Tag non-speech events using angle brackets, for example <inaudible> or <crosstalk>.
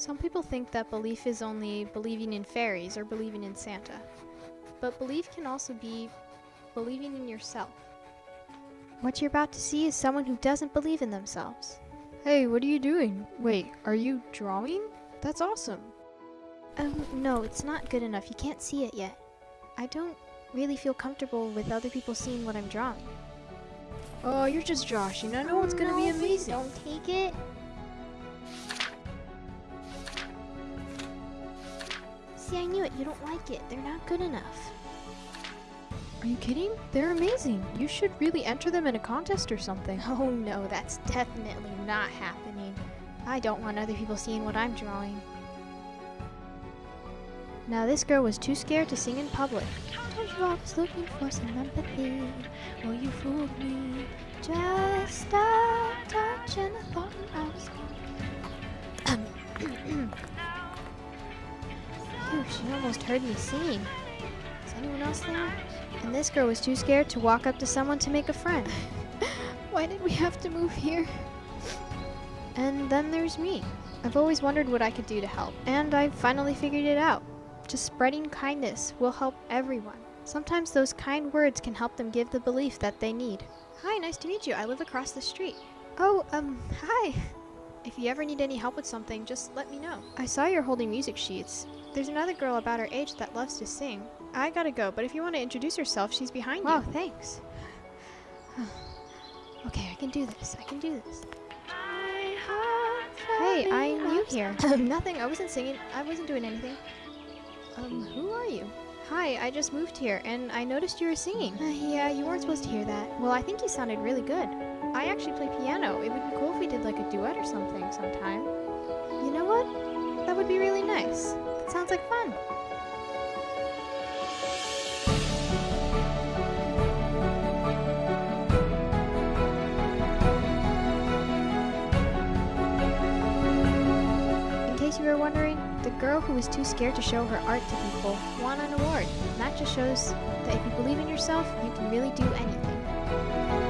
Some people think that belief is only believing in fairies or believing in Santa. But belief can also be believing in yourself. What you're about to see is someone who doesn't believe in themselves. Hey, what are you doing? Wait, are you drawing? That's awesome. Um, no, it's not good enough. You can't see it yet. I don't really feel comfortable with other people seeing what I'm drawing. Oh, you're just joshing. I know it's gonna be No, please amazing. Don't take it. See, I knew it. You don't like it. They're not good enough. Are you kidding? They're amazing. You should really enter them in a contest or something. Oh no, that's definitely not happening. I don't want other people seeing what I'm drawing. Now this girl was too scared to sing in public. Told you I was looking for some empathy. Well, you fooled me. Just a touch and I thought I was gone. <clears throat> <clears throat> She almost heard me singing. Is anyone else there? And this girl was too scared to walk up to someone to make a friend. <laughs> Why did we have to move here? And then there's me. I've always wondered what I could do to help, and I finally figured it out. Just spreading kindness will help everyone. Sometimes those kind words can help them give the belief that they need. Hi, nice to meet you. I live across the street. Oh, um, hi. <laughs> If you ever need any help with something, just let me know. I saw you're holding music sheets. There's another girl about her age that loves to sing. I gotta go, but if you want to introduce yourself, she's behind you. Wow, thanks. <sighs> okay, I can do this. I can do this. Hey, I'm new <laughs> here. Nothing. I wasn't singing. I wasn't doing anything. Um, who are you? Hi, I just moved here, and I noticed you were singing. Uh, yeah, you weren't supposed to hear that. Well, I think you sounded really good. I actually play piano. It would be cool if we did like a duet or something sometime. You know what? That would be really nice. That sounds like fun. In case you were wondering, the girl who was too scared to show her art to people won an award. And that just shows that if you believe in yourself, you can really do anything.